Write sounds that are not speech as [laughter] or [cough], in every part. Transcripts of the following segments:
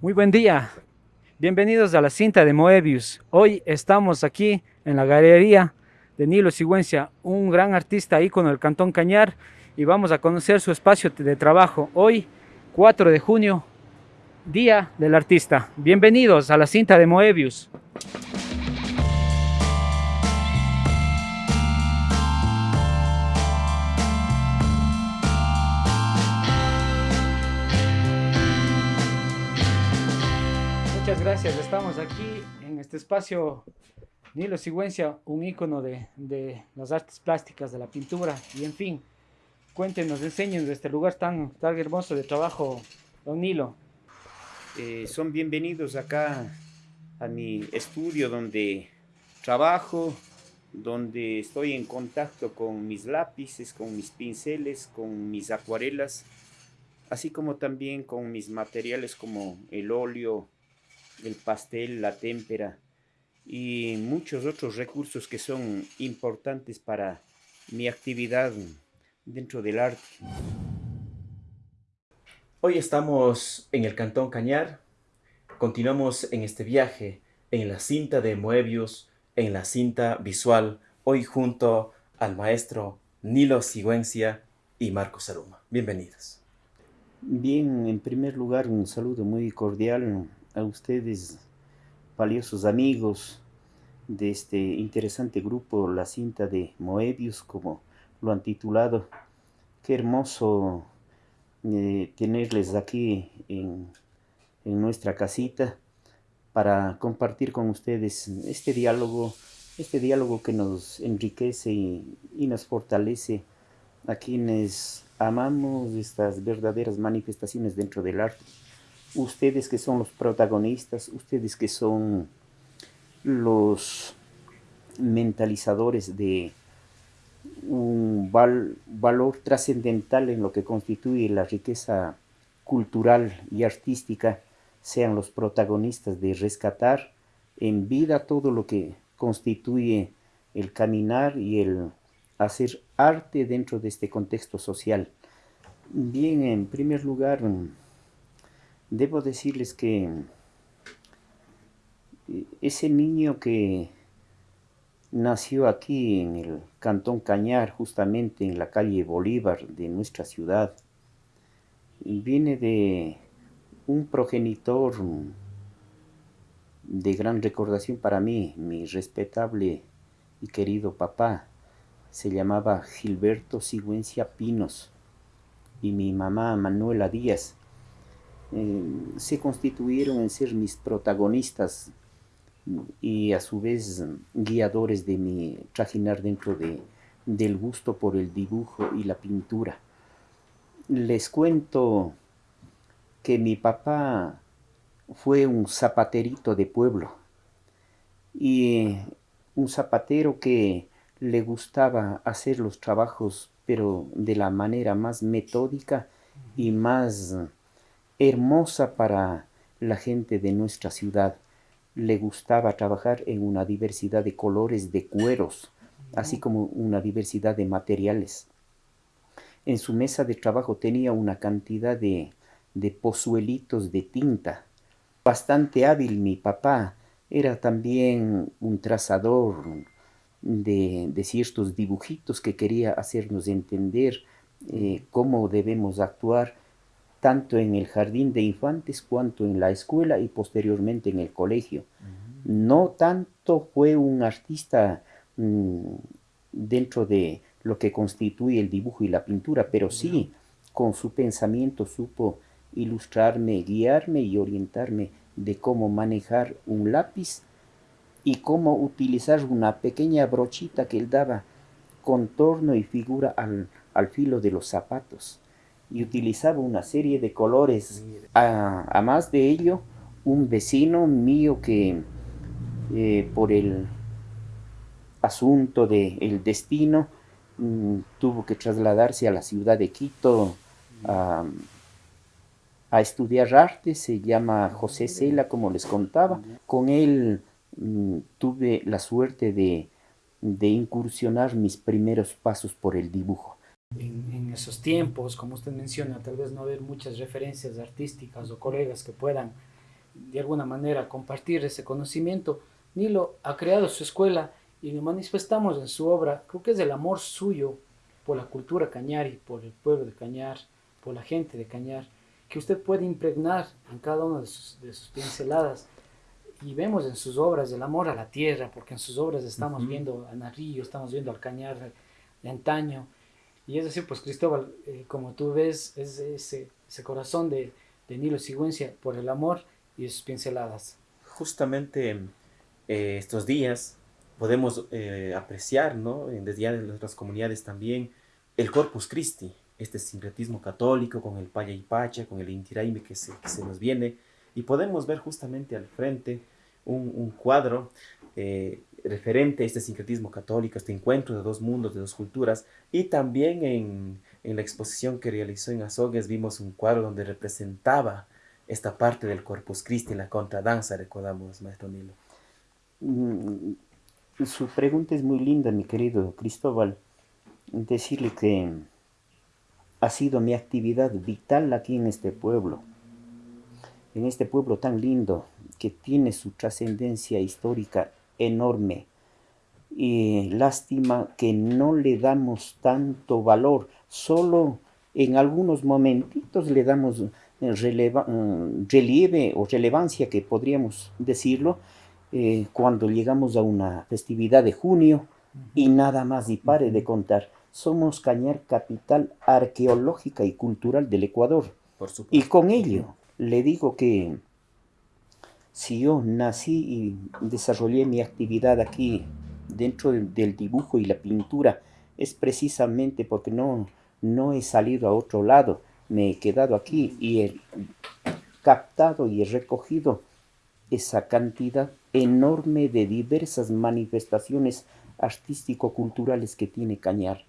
Muy buen día. Bienvenidos a la cinta de Moebius. Hoy estamos aquí en la galería de Nilo Sigüencia, un gran artista ícono del Cantón Cañar y vamos a conocer su espacio de trabajo. Hoy, 4 de junio, Día del Artista. Bienvenidos a la cinta de Moebius. Gracias, estamos aquí en este espacio Nilo Sigüencia, un ícono de, de, las artes plásticas, de la pintura y en fin, cuéntenos, enséñenos de este lugar tan, tan hermoso de trabajo, don Nilo. Eh, son bienvenidos acá a mi estudio donde trabajo, donde estoy en contacto con mis lápices, con mis pinceles, con mis acuarelas, así como también con mis materiales como el óleo, el pastel, la témpera y muchos otros recursos que son importantes para mi actividad dentro del arte. Hoy estamos en el Cantón Cañar, continuamos en este viaje en la cinta de Moebius, en la cinta visual, hoy junto al maestro Nilo Sigüencia y Marco Saluma. Bienvenidos. Bien, en primer lugar un saludo muy cordial a ustedes, valiosos amigos de este interesante grupo, la cinta de Moebius, como lo han titulado. Qué hermoso eh, tenerles aquí en, en nuestra casita para compartir con ustedes este diálogo, este diálogo que nos enriquece y, y nos fortalece a quienes amamos estas verdaderas manifestaciones dentro del arte ustedes que son los protagonistas, ustedes que son los mentalizadores de un valor trascendental en lo que constituye la riqueza cultural y artística, sean los protagonistas de rescatar en vida todo lo que constituye el caminar y el hacer arte dentro de este contexto social. Bien, en primer lugar, Debo decirles que eh, ese niño que nació aquí en el Cantón Cañar, justamente en la calle Bolívar de nuestra ciudad, viene de un progenitor de gran recordación para mí, mi respetable y querido papá, se llamaba Gilberto Sigüencia Pinos, y mi mamá Manuela Díaz, eh, se constituyeron en ser mis protagonistas y a su vez guiadores de mi trajinar dentro de, del gusto por el dibujo y la pintura. Les cuento que mi papá fue un zapaterito de pueblo y un zapatero que le gustaba hacer los trabajos pero de la manera más metódica y más hermosa para la gente de nuestra ciudad. Le gustaba trabajar en una diversidad de colores de cueros, así como una diversidad de materiales. En su mesa de trabajo tenía una cantidad de, de pozuelitos de tinta. Bastante hábil mi papá, era también un trazador de, de ciertos dibujitos que quería hacernos entender eh, cómo debemos actuar tanto en el jardín de infantes cuanto en la escuela y posteriormente en el colegio. No tanto fue un artista mm, dentro de lo que constituye el dibujo y la pintura, pero sí con su pensamiento supo ilustrarme, guiarme y orientarme de cómo manejar un lápiz y cómo utilizar una pequeña brochita que él daba contorno y figura al, al filo de los zapatos y utilizaba una serie de colores. A, más de ello, un vecino mío que eh, por el asunto del destino mm, tuvo que trasladarse a la ciudad de Quito a, estudiar arte, se llama José Cela, como les contaba. Con él mm, tuve la suerte de incursionar mis primeros pasos por el dibujo esos tiempos, como usted menciona, tal vez no haber muchas referencias artísticas o colegas que puedan de alguna manera compartir ese conocimiento, Nilo ha creado su escuela y lo manifestamos en su obra, creo que es el amor suyo por la cultura cañari, por el pueblo de Cañar, por la gente de Cañar, que usted puede impregnar en cada una de sus, de sus pinceladas. Y vemos en sus obras el amor a la tierra, porque en sus obras estamos viendo a Narrillo, estamos viendo al Cañar de antaño. Y es decir, pues Cristóbal, eh, como tú ves, es ese, ese corazón de, de Nilo Sigüencia por el amor y sus pinceladas. Justamente eh, estos días podemos eh, apreciar, ¿no? desde ya en nuestras comunidades también, el Corpus Christi, este sincretismo católico con el Paya y Pacha, con el Intiraime que se, que se nos viene, y podemos ver justamente al frente un, un cuadro eh, referente a este sincretismo católico, este encuentro de dos mundos, de dos culturas, y también en, en la exposición que realizó en Azogues vimos un cuadro donde representaba esta parte del Corpus Christi, la contradanza, recordamos, maestro Nilo. Mm, su pregunta es muy linda, mi querido Cristóbal. Decirle que ha sido mi actividad vital aquí en este pueblo. En este pueblo tan lindo que tiene su trascendencia histórica enorme. Y lástima que no le damos tanto valor. Solo en algunos momentitos le damos mm, relieve o relevancia, que podríamos decirlo, eh, cuando llegamos a una festividad de junio y nada más y pare de contar. Somos Cañar capital arqueológica y cultural del Ecuador. y con ello le digo que si yo nací y desarrollé mi actividad aquí dentro del dibujo y la pintura, es precisamente porque no, no he salido a otro lado, me he quedado aquí y he captado y he recogido esa cantidad enorme de diversas manifestaciones artístico-culturales que tiene Cañar.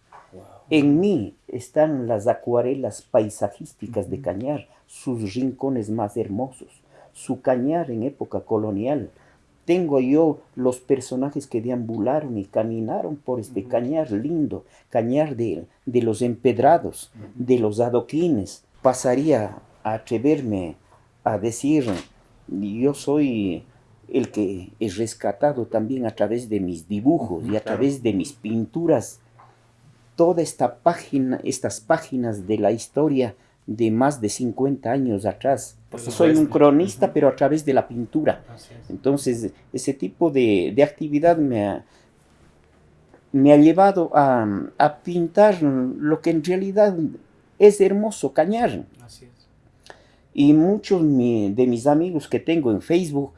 En mí están las acuarelas paisajísticas de Cañar, sus rincones más hermosos, su Cañar en época colonial. Tengo yo los personajes que deambularon y caminaron por este Cañar lindo, Cañar de, de los empedrados, de los adoquines. Pasaría a atreverme a decir yo soy el que he rescatado también a través de mis dibujos y a través de mis pinturas toda esta página, estas páginas de la historia de más de 50 años atrás. Soy un cronista, pero a través de la pintura. Entonces, ese tipo de, actividad me ha, me ha llevado a, pintar lo que en realidad es hermoso, Cañar. Y muchos de mis amigos que tengo en Facebook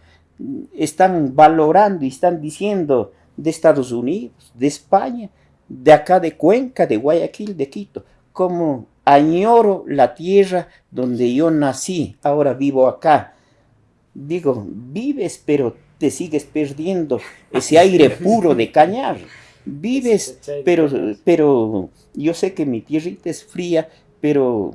están valorando y están diciendo de Estados Unidos, de España, de acá de Cuenca, de Guayaquil, de Quito, como añoro la tierra donde yo nací, ahora vivo acá. Digo, vives pero te sigues perdiendo ese aire puro de cañar. Vives, pero, pero yo sé que mi tierrita es fría, pero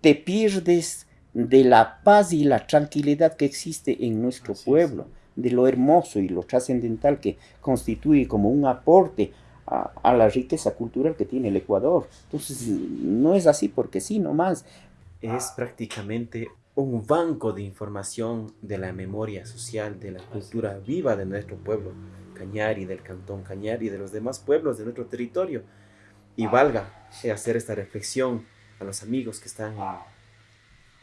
te pierdes de la paz y la tranquilidad que existe en nuestro pueblo, de lo hermoso y lo trascendental que constituye como un aporte a, la riqueza cultural que tiene el Ecuador. Entonces, no es así porque sí, nomás. Es prácticamente un banco de información de la memoria social, de la cultura viva de nuestro pueblo, Cañari, del cantón Cañari de los demás pueblos de nuestro territorio. Y valga hacer esta reflexión a los amigos que están en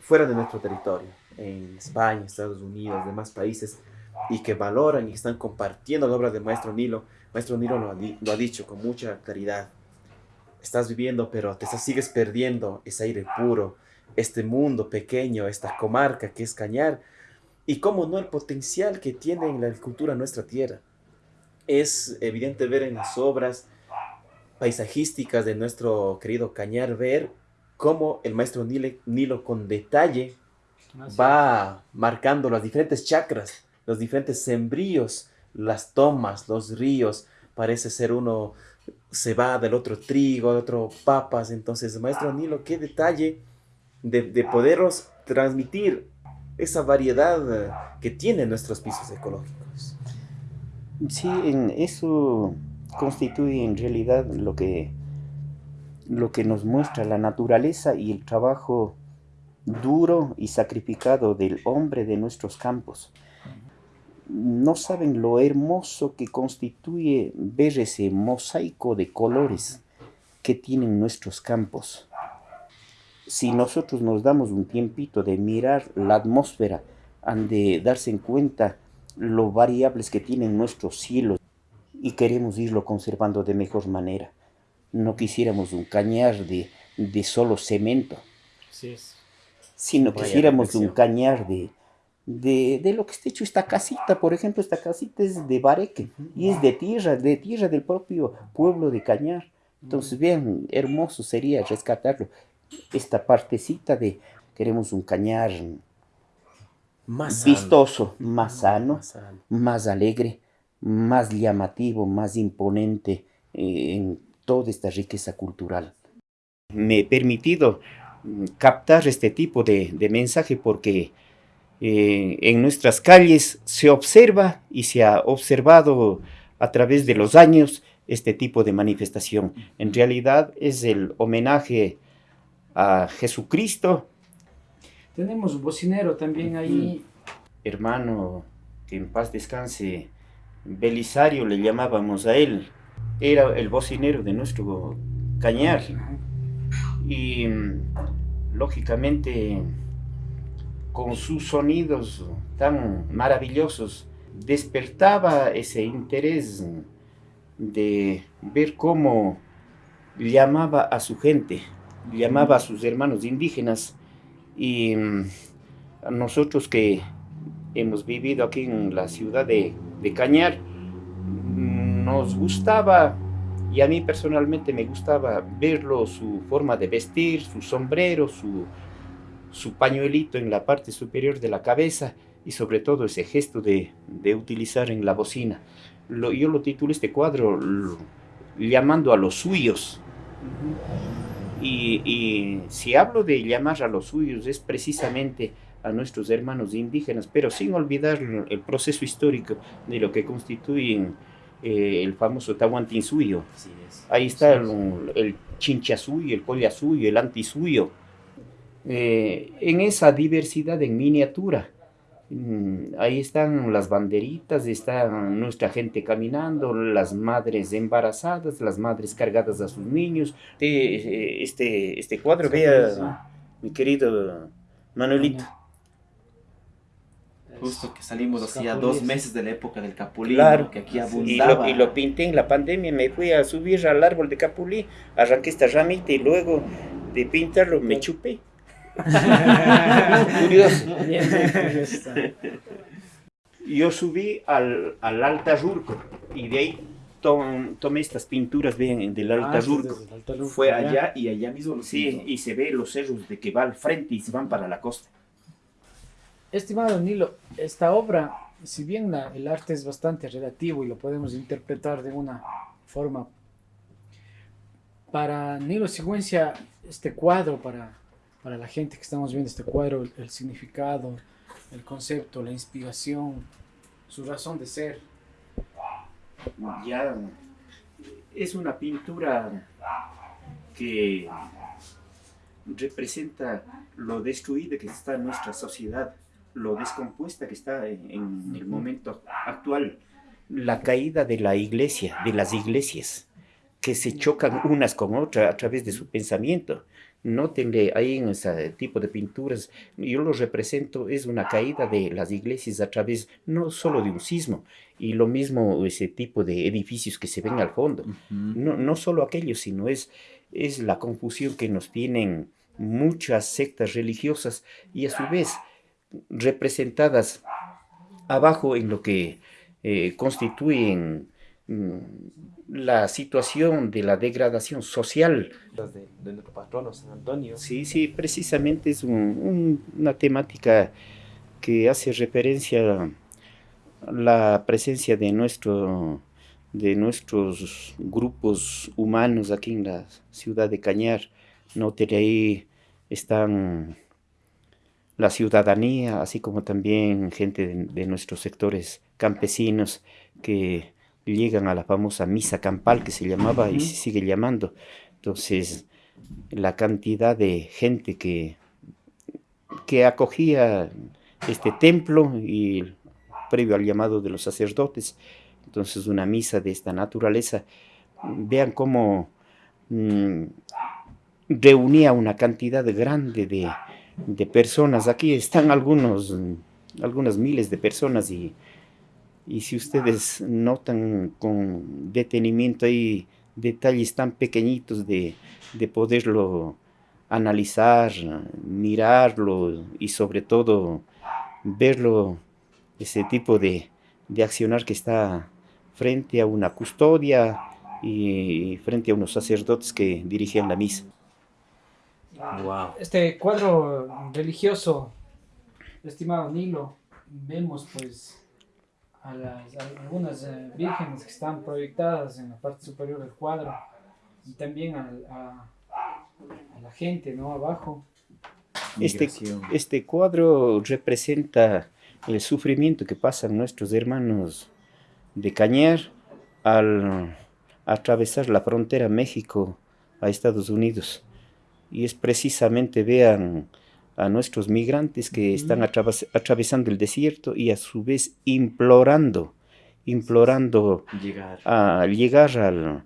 fuera de nuestro territorio, en España, Estados Unidos, demás países, y que valoran y están compartiendo la obra de Maestro Nilo. Maestro Nilo lo ha, dicho con mucha claridad. Estás viviendo, pero te sigues perdiendo ese aire puro, este mundo pequeño, esta comarca que es Cañar, y cómo no el potencial que tiene en la agricultura nuestra tierra. Es evidente ver en las obras paisajísticas de nuestro querido Cañar, ver cómo el maestro Nilo, con detalle va marcando las diferentes chakras, los diferentes sembríos, las tomas, los ríos. Parece ser uno se va del otro trigo, del otro papas. Entonces, maestro Nilo, qué detalle de, de poderos transmitir esa variedad que tienen nuestros pisos ecológicos. Sí, en eso constituye en realidad lo que lo que nos muestra la naturaleza y el trabajo duro y sacrificado del hombre de nuestros campos. No saben lo hermoso que constituye ver ese mosaico de colores que tienen nuestros campos. Si nosotros nos damos un tiempito de mirar la atmósfera, han de darse en cuenta lo variables que tienen nuestros cielos y queremos irlo conservando de mejor manera. No quisiéramos un cañar de, de solo cemento, sí, sino quisiéramos un cañar de, de, de, lo que está hecho esta casita. Por ejemplo, esta casita es de Bareque y es de tierra, de tierra del propio pueblo de Cañar. Entonces, bien, hermoso sería rescatarlo. Esta partecita de queremos un cañar más vistoso, más sano, más alegre, más llamativo, más imponente eh, en toda esta riqueza cultural. Me he permitido mm, captar este tipo de, mensaje porque eh, en nuestras calles se observa y se ha observado a través de los años este tipo de manifestación. En realidad es el homenaje a Jesucristo. Tenemos un bocinero también ahí. Hermano, que en paz descanse, Belisario le llamábamos a él, era el bocinero de nuestro cañar. Y lógicamente con sus sonidos tan maravillosos despertaba ese interés de ver cómo llamaba a su gente, llamaba a sus hermanos indígenas. Y a nosotros que hemos vivido aquí en la ciudad de de Cañar, nos gustaba, y a mí personalmente me gustaba verlo, su forma de vestir, su sombrero, su, su pañuelito en la parte superior de la cabeza y sobre todo ese gesto de, utilizar en la bocina. Lo, yo lo titulo este cuadro llamando a los suyos. Y, y si hablo de llamar a los suyos es precisamente a nuestros hermanos indígenas, pero sin olvidar el proceso histórico de lo que constituyen eh, el famoso Tahuantinsuyo. Ahí está el, el Chinchasuyo, el Collasuyo, el Antisuyo. Eh, en esa diversidad en miniatura. Mm, ahí están las banderitas, está nuestra gente caminando, las madres embarazadas, las madres cargadas a sus niños. Este, este, este cuadro, vea, mi querido Manuelito. Justo que salimos hacía dos meses de la época del capulí, claro. que aquí abundaba. Y lo, pinté en la pandemia, me fui a subir al árbol de capulí, arranqué esta ramita y luego de pintarlo me chupé. Curioso. [laughs] Yo subí al, al Alta Rurco y de ahí tomé estas pinturas bien del Alta ah, Fue allá y allá mismo. Sí, y se ve los cerros de que va al frente y se van para la costa. Estimado Nilo, esta obra, si bien el arte es bastante relativo y lo podemos interpretar de una forma, para Nilo Sigüencia, este cuadro, para, para la gente que estamos viendo este cuadro, el, significado, el concepto, la inspiración, su razón de ser. Ya es una pintura que representa lo destruido que está en nuestra sociedad lo descompuesta que está en, el momento actual. La caída de la iglesia, de las iglesias, que se chocan unas con otras a través de su pensamiento. Nótenle ahí en ese tipo de pinturas, yo lo represento, es una caída de las iglesias a través no solo de un sismo, y lo mismo ese tipo de edificios que se ven al fondo. no, no solo aquellos, sino es, es la confusión que nos tienen muchas sectas religiosas y a su vez representadas abajo en lo que eh, constituyen la situación de la degradación social. de, nuestro patrono San Antonio. Sí, sí, precisamente es una temática que hace referencia a la presencia de, nuestro, de nuestros grupos humanos aquí en la ciudad de Cañar. No, ahí están la ciudadanía, así como también gente de, nuestros sectores campesinos que llegan a la famosa misa campal que se llamaba y se sigue llamando. Entonces, la cantidad de gente que que acogía este templo y previo al llamado de los sacerdotes, entonces una misa de esta naturaleza, vean cómo mm, reunía una cantidad grande de, de, personas, aquí están algunos, algunas miles de personas y, y si ustedes notan con detenimiento hay detalles tan pequeñitos de, de poderlo analizar, mirarlo y sobre todo verlo, ese tipo de, de accionar que está frente a una custodia y frente a unos sacerdotes que dirigían la misa. Wow. Este cuadro religioso, estimado Nilo, vemos pues a, las, algunas eh, vírgenes que están proyectadas en la parte superior del cuadro y también a, a, a la gente, ¿no? Abajo. Este, este cuadro representa el sufrimiento que pasan nuestros hermanos de Cañar al atravesar la frontera México a Estados Unidos. Y es precisamente, vean, a nuestros migrantes que están atravesando el desierto y a su vez implorando, implorando llegar. a llegar al,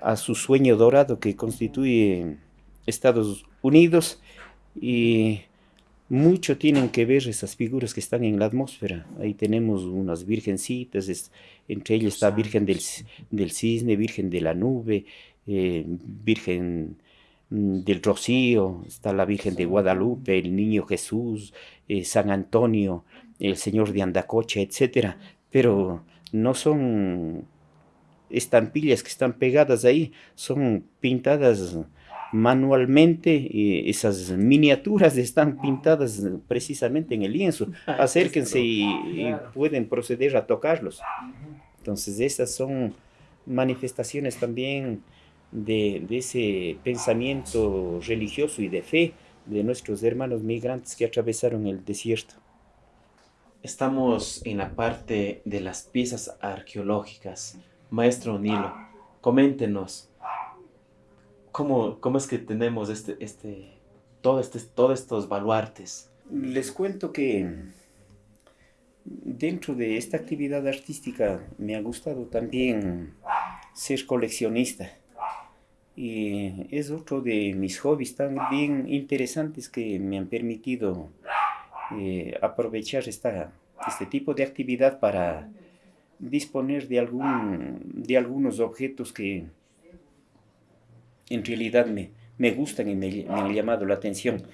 a su sueño dorado que constituye Estados Unidos y mucho tienen que ver esas figuras que están en la atmósfera. Ahí tenemos unas virgencitas, entre ellas está Virgen del, del, Cisne, Virgen de la Nube, eh, Virgen del Rocío, está la Virgen de Guadalupe, el Niño Jesús, eh, San Antonio, el Señor de Andacocha, etc. Pero no son estampillas que están pegadas ahí, son pintadas manualmente esas miniaturas están pintadas precisamente en el lienzo. [laughs] Acérquense y, pueden proceder a tocarlos. Entonces esas son manifestaciones también de, de, ese pensamiento religioso y de fe de nuestros hermanos migrantes que atravesaron el desierto. Estamos en la parte de las piezas arqueológicas. Maestro Nilo, coméntenos, ¿Cómo, ¿Cómo, es que tenemos este, este, todo este, todos estos baluartes? Les cuento que dentro de esta actividad artística me ha gustado también ser coleccionista. Y es otro de mis hobbies tan bien interesantes que me han permitido eh, aprovechar esta, este tipo de actividad para disponer de, algún, de algunos objetos que en realidad me, me gustan y me, han llamado la atención.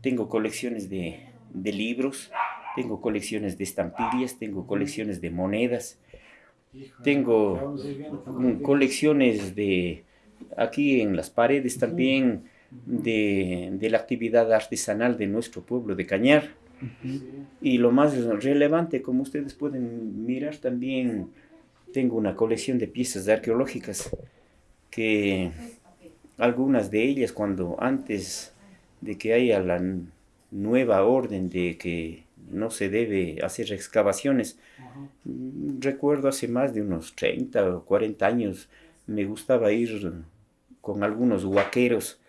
Tengo colecciones de, de libros, tengo colecciones de estampillas, tengo colecciones de monedas, tengo colecciones de, aquí en las paredes también, de, de, la actividad artesanal de nuestro pueblo de Cañar. Y lo más relevante, como ustedes pueden mirar también, tengo una colección de piezas arqueológicas que algunas de ellas cuando antes de que haya la nueva orden de que no se debe hacer excavaciones, recuerdo hace más de unos 30 o 40 años me gustaba ir con algunos huaqueros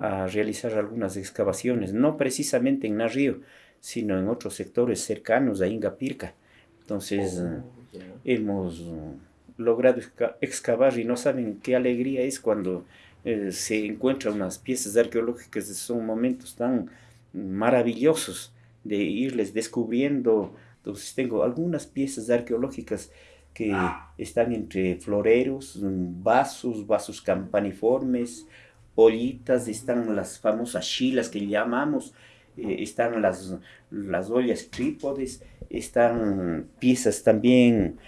a realizar algunas excavaciones, no precisamente en Narrío, sino en otros sectores cercanos a Ingapirca. Entonces oh, hemos logrado excavar y no saben qué alegría es cuando eh, se encuentran unas piezas arqueológicas, son momentos tan maravillosos de irles descubriendo. Entonces tengo algunas piezas arqueológicas que están entre floreros, vasos, vasos campaniformes, ollitas, están las famosas chilas que llamamos, eh, están las, las ollas trípodes, están piezas también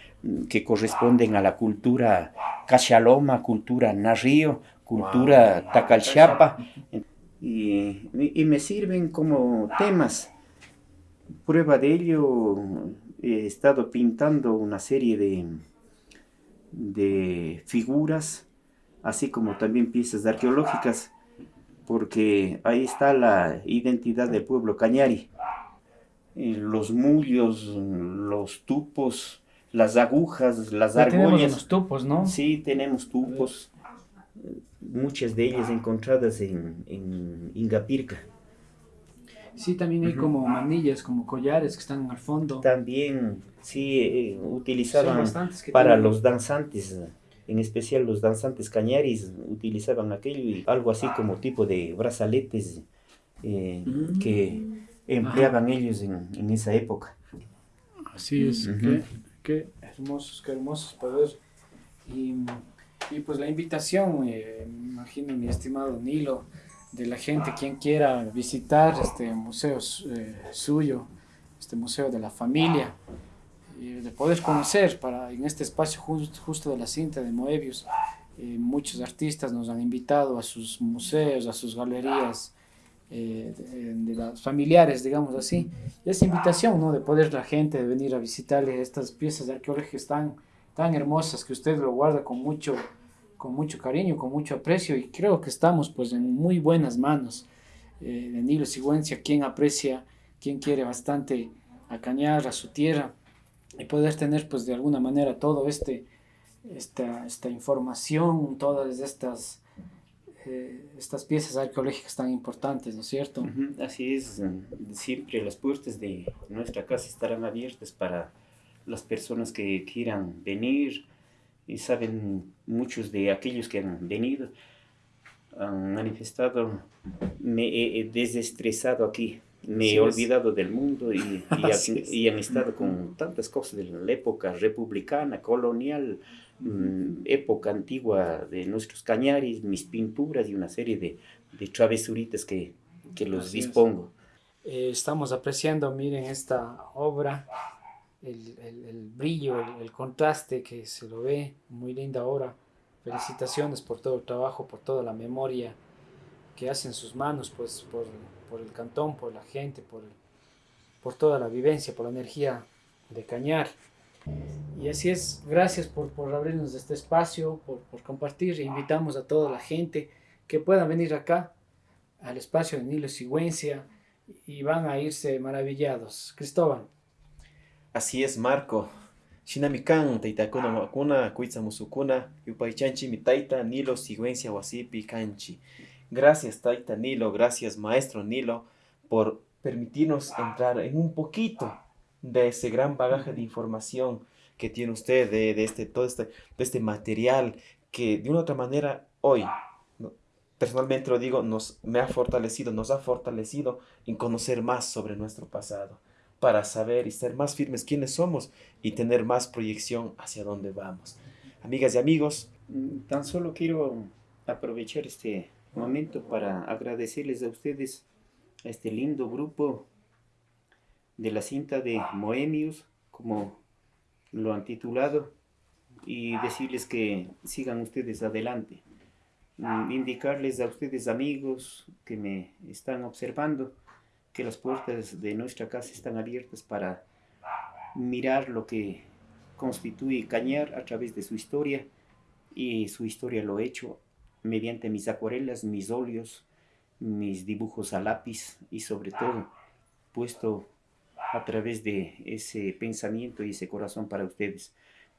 que corresponden a la cultura cachaloma, cultura narrío, cultura tacalchapa, y, y, me sirven como temas. Prueba de ello, he estado pintando una serie de, de figuras, así como también piezas arqueológicas, porque ahí está la identidad del pueblo cañari. Eh, los mullos, los tupos, las agujas, las argollas. Tenemos los tupos, ¿no? Sí, tenemos tupos muchas de ellas encontradas en, en Ingapirca. Sí, también hay como manillas, como collares que están al fondo. También, sí, eh, utilizaban para los danzantes, en especial los danzantes cañaris, utilizaban aquello y algo así como tipo de brazaletes eh, mm. que empleaban ellos en, esa época. Así es, qué, hermosos, qué hermosos poder. Y, y pues la invitación, eh, me imagino mi estimado Nilo, de la gente, quien quiera visitar este museo eh, suyo, este museo de la familia, y de poder conocer para en este espacio justo de la cinta de Moebius. Eh, muchos artistas nos han invitado a sus museos, a sus galerías, eh, de, las familiares, digamos así. Y esa invitación, ¿no? De poder la gente de venir a visitarle estas piezas arqueológicas tan, tan hermosas que usted lo guarda con mucho, con mucho cariño, con mucho aprecio y creo que estamos pues en muy buenas manos eh, de Nilo Sigüencia, quien aprecia, quien quiere bastante a a su tierra y poder tener pues de alguna manera todo este, esta, esta información, todas estas, eh, estas piezas arqueológicas tan importantes, ¿no es cierto? Así es, siempre las puertas de nuestra casa estarán abiertas para las personas que quieran venir, y saben muchos de aquellos que han venido, han manifestado, me he desestresado aquí, me he olvidado del mundo y, [laughs] y, han estado con tantas cosas de la época republicana, colonial, mm, época antigua de nuestros cañaris, mis pinturas y una serie de, de travesuritas que, que los dispongo. Eh, estamos apreciando, miren, esta obra el, el, brillo, el, contraste que se lo ve, muy linda obra. Felicitaciones por todo el trabajo, por toda la memoria que hacen sus manos, pues por, por el cantón, por la gente, por, por toda la vivencia, por la energía de Cañar. Y así es, gracias por, por abrirnos este espacio, por, por compartir, e invitamos a toda la gente que pueda venir acá, al espacio de Nilo Sigüencia, y van a irse maravillados. Cristóbal. Así es, Marco. Shinamikan, taitakuna wakuna, kuitza musukuna, yupaychanchi mi taita, Nilo, sigüencia, wasipi, canchi. Gracias, taita Nilo, gracias, maestro Nilo, por permitirnos entrar en un poquito de ese gran bagaje de información que tiene usted, de, este, todo este, de este material que de una u otra manera hoy, personalmente lo digo, nos, me ha fortalecido, nos ha fortalecido en conocer más sobre nuestro pasado para saber y ser más firmes quiénes somos y tener más proyección hacia dónde vamos. Amigas y amigos. Mm, tan solo quiero aprovechar este momento para agradecerles a ustedes a este lindo grupo de la cinta de Moemius, como lo han titulado, y decirles que sigan ustedes adelante. Mm, indicarles a ustedes amigos que me están observando que las puertas de nuestra casa están abiertas para mirar lo que constituye Cañar a través de su historia y su historia lo he hecho mediante mis acuarelas, mis óleos, mis dibujos a lápiz y sobre todo puesto a través de ese pensamiento y ese corazón para ustedes.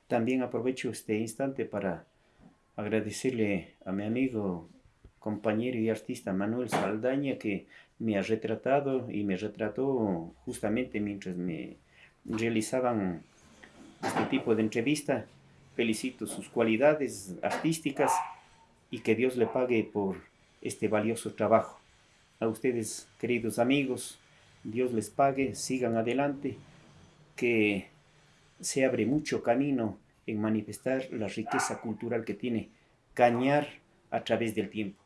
También aprovecho este instante para agradecerle a mi amigo, compañero y artista Manuel Saldaña que me ha retratado y me retrató justamente mientras me realizaban este tipo de entrevista. Felicito sus cualidades artísticas y que Dios le pague por este valioso trabajo. A ustedes, queridos amigos, Dios les pague, sigan adelante, que se abre mucho camino en manifestar la riqueza cultural que tiene Cañar a través del tiempo.